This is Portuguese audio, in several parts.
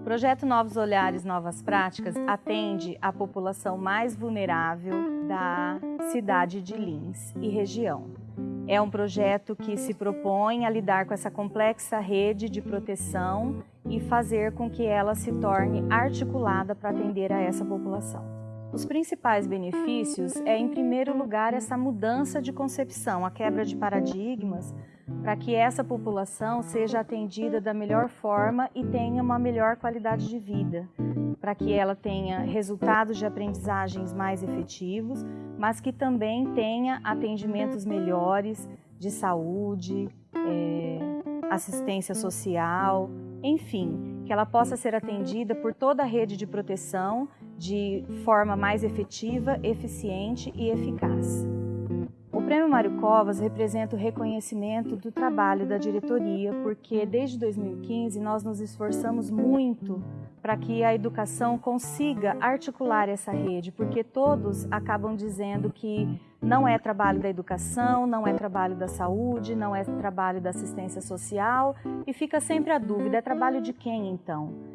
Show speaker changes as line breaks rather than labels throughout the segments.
O projeto Novos Olhares, Novas Práticas atende a população mais vulnerável da cidade de Lins e região. É um projeto que se propõe a lidar com essa complexa rede de proteção e fazer com que ela se torne articulada para atender a essa população. Os principais benefícios é, em primeiro lugar, essa mudança de concepção, a quebra de paradigmas, para que essa população seja atendida da melhor forma e tenha uma melhor qualidade de vida, para que ela tenha resultados de aprendizagens mais efetivos, mas que também tenha atendimentos melhores de saúde, é, assistência social, enfim, que ela possa ser atendida por toda a rede de proteção de forma mais efetiva, eficiente e eficaz. O Prêmio Mário Covas representa o reconhecimento do trabalho da diretoria, porque desde 2015 nós nos esforçamos muito para que a educação consiga articular essa rede, porque todos acabam dizendo que não é trabalho da educação, não é trabalho da saúde, não é trabalho da assistência social e fica sempre a dúvida, é trabalho de quem então?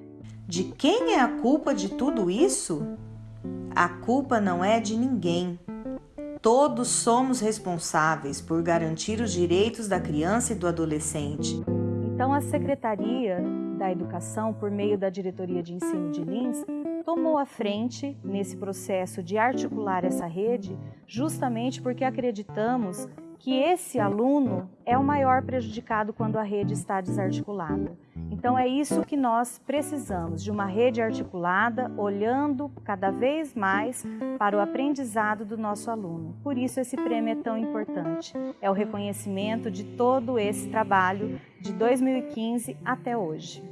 De quem é a culpa de tudo isso? A culpa não é de ninguém. Todos somos responsáveis por garantir os direitos da criança e do adolescente.
Então, a Secretaria da Educação, por meio da Diretoria de Ensino de Lins, tomou a frente nesse processo de articular essa rede, justamente porque acreditamos que esse aluno é o maior prejudicado quando a rede está desarticulada. Então é isso que nós precisamos, de uma rede articulada, olhando cada vez mais para o aprendizado do nosso aluno. Por isso esse prêmio é tão importante. É o reconhecimento de todo esse trabalho de 2015 até hoje.